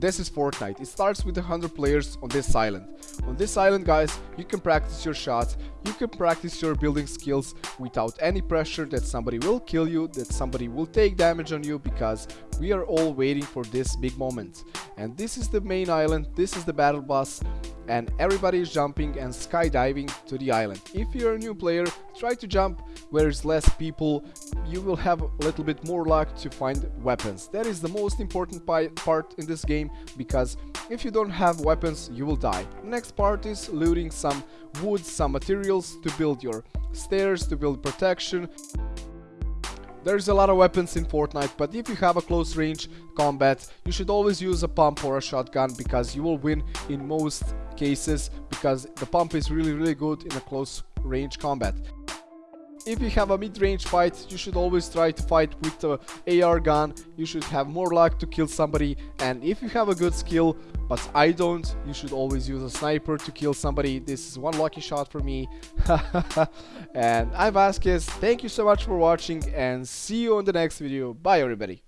This is Fortnite. It starts with 100 players on this island. On this island guys, you can practice your shots, you can practice your building skills without any pressure that somebody will kill you, that somebody will take damage on you because we are all waiting for this big moment. And this is the main island, this is the battle bus and everybody is jumping and skydiving to the island. If you're a new player, try to jump where there's less people, you will have a little bit more luck to find weapons. That is the most important part in this game because if you don't have weapons, you will die. Next part is looting some wood, some materials to build your stairs, to build protection. There's a lot of weapons in Fortnite, but if you have a close range combat, you should always use a pump or a shotgun because you will win in most cases because the pump is really really good in a close range combat if you have a mid-range fight, you should always try to fight with the AR gun, you should have more luck to kill somebody, and if you have a good skill, but I don't, you should always use a sniper to kill somebody, this is one lucky shot for me. and I'm Vasquez, thank you so much for watching, and see you on the next video, bye everybody.